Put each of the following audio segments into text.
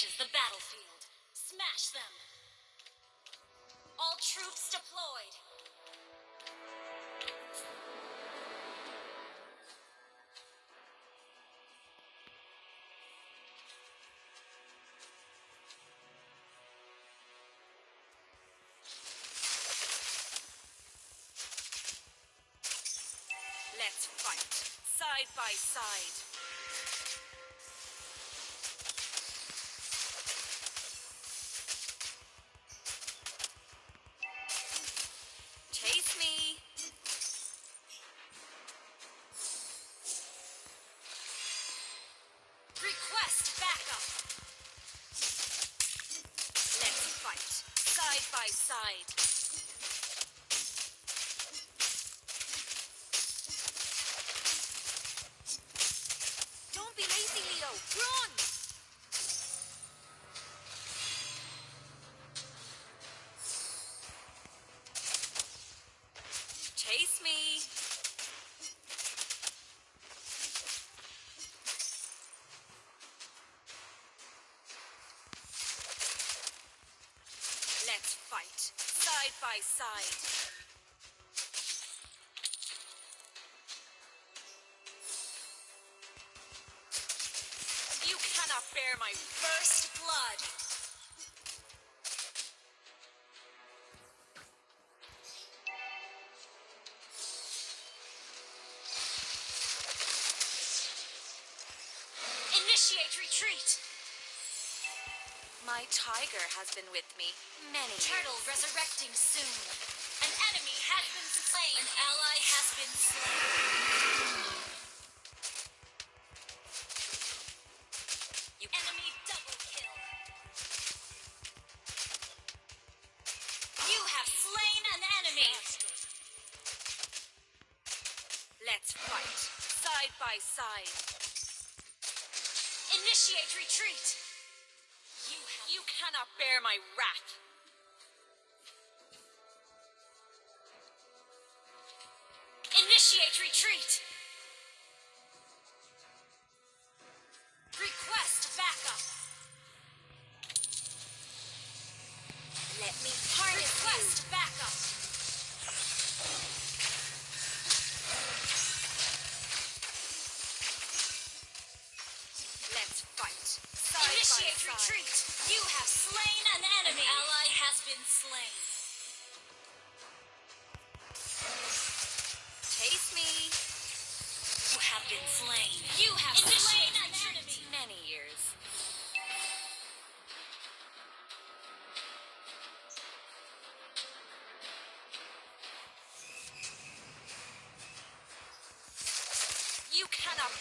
reaches the battlefield. Smash them! All troops deployed! Let's fight, side by side. By side. Don't be lazy, Leo. Run! Side by side. You cannot bear my First blood! Initiate retreat! My tiger has been with me many Turtle years. resurrecting soon. An enemy has been slain. An ally has been slain. You Enemy double kill. You have slain an enemy. Let's fight, side by side. Initiate retreat. You, cannot bear my wrath.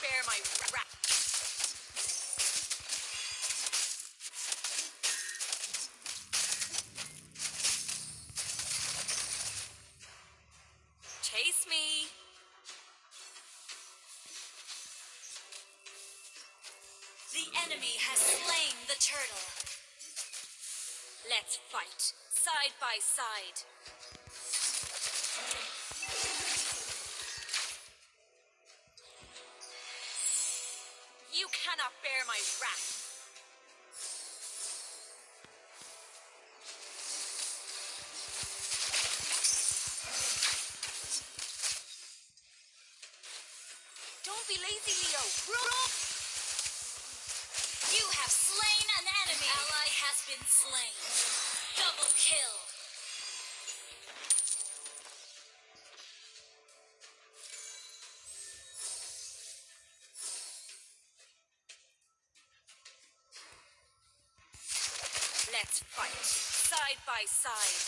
Bear my wrath. Chase me. The enemy has slain the turtle. Let's fight, side by side. Bear my wrath. Don't be lazy, Leo. Run! You have slain an enemy. Ally has been slain. Double kill. Let's fight, side by side.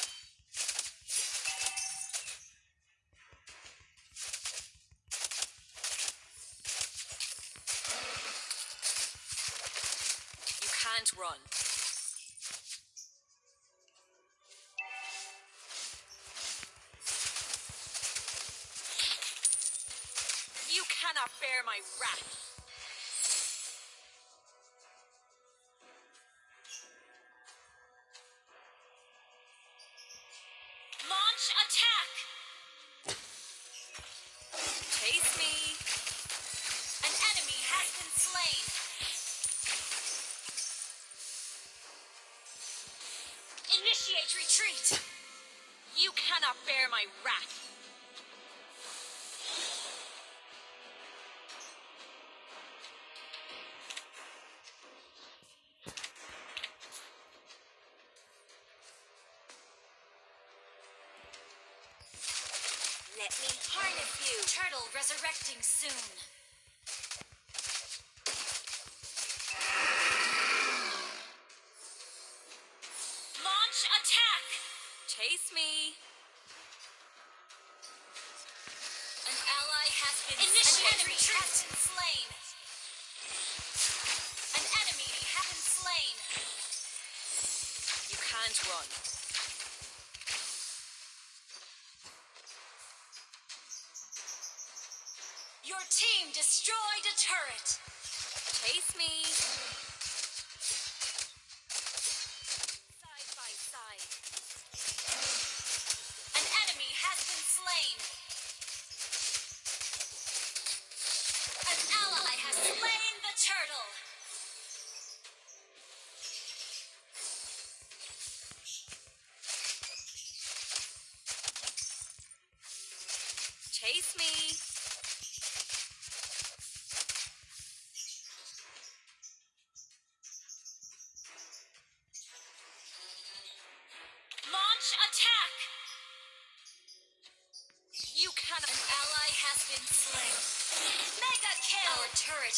You can't run. You cannot bear my wrath. You. Turtle resurrecting soon. Launch attack! Chase me. An ally has been Initiate An enemy retreat. has been slain. An enemy has been slain. You can't run. Your team destroyed a turret. Chase me.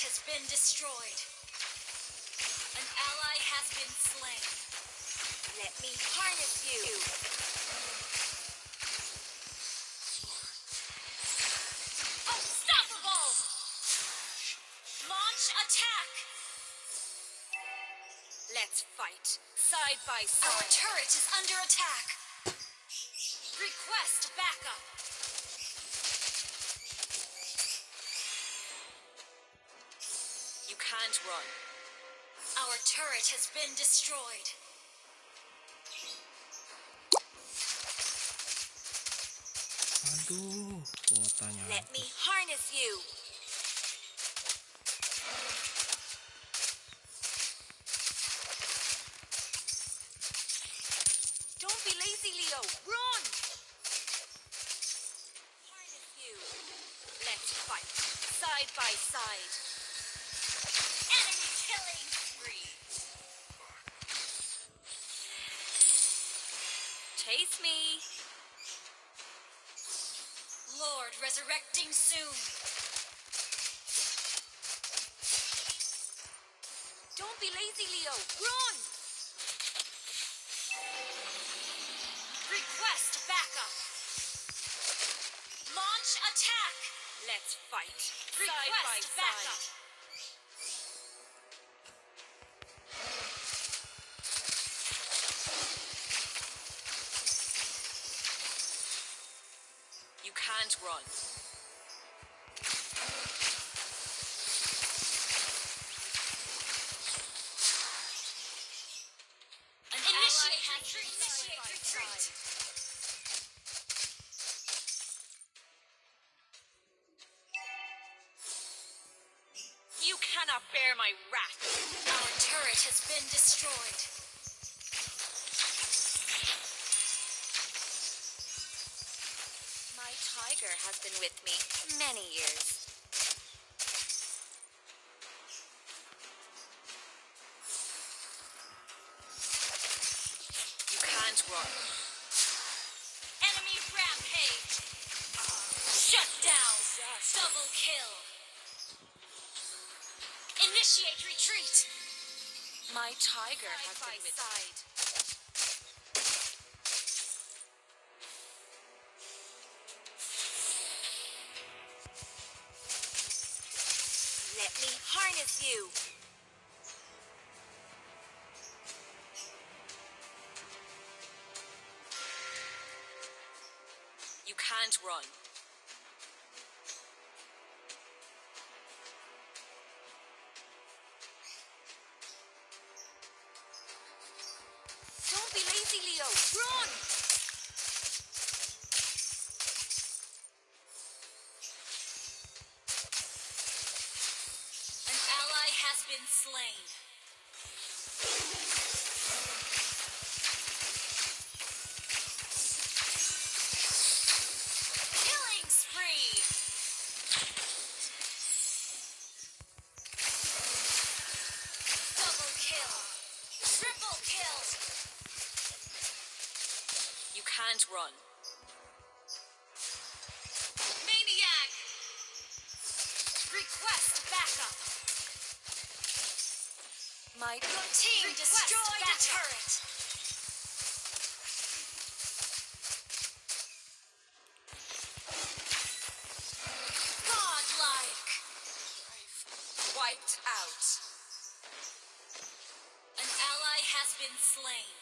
Has been destroyed. An ally has been slain. Let me harness you. Unstoppable! Launch attack! Let's fight. Side by side. Our turret is under attack. Request backup. Run. Our turret has been destroyed. Aduh, kuotanya. Let me harness you. Chase me. Lord resurrecting soon. Don't be lazy, Leo. Run! Request backup. Launch attack. Let's fight. Side Request by backup. side. Can't run. An initiate has retreat. Initiate retreat. You cannot bear my wrath. Our turret has been destroyed. My has been with me many years. You can't run. Enemy rampage. Shut down. Double kill. Initiate retreat. My tiger has been with side. Harness you. You can't run. has been slain. Killing spree. Double kill. Triple kill. You can't run. My Your team destroyed a backup. turret. Godlike. wiped out. An ally has been slain.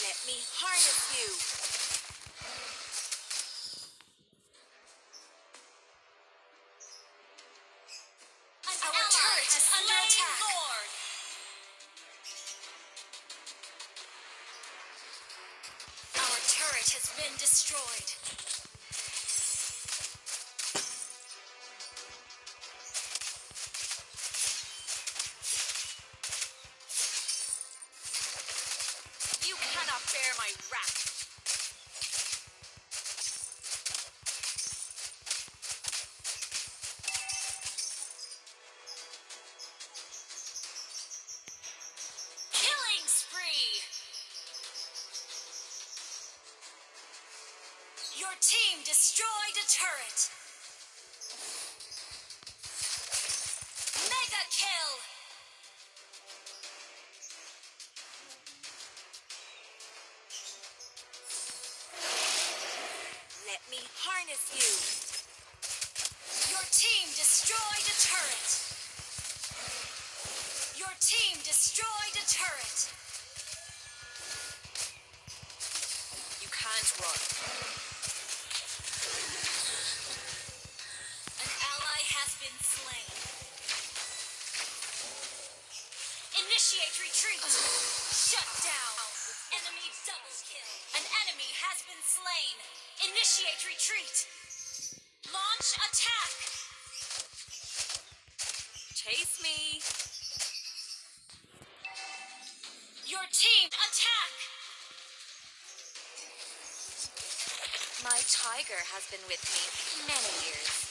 Let me harness you. Destroyed. Your team destroyed a turret. Mega kill. Let me harness you. Your team destroyed a turret. Your team destroyed a turret. You can't run. Has been slain. Initiate retreat. Shut down. Enemy double kill. An enemy has been slain. Initiate retreat. Launch attack. Chase me. Your team attack. My tiger has been with me many years.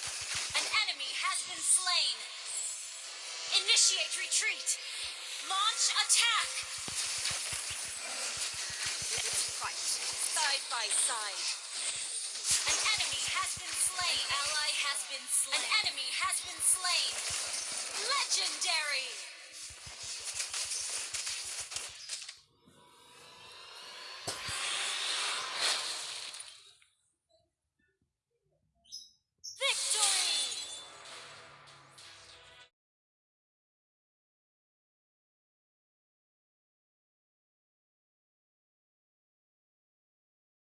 An enemy has been slain. Initiate retreat. Launch attack. Fight side by side. An enemy has been slain. An ally has been slain. An enemy has been slain. Legendary.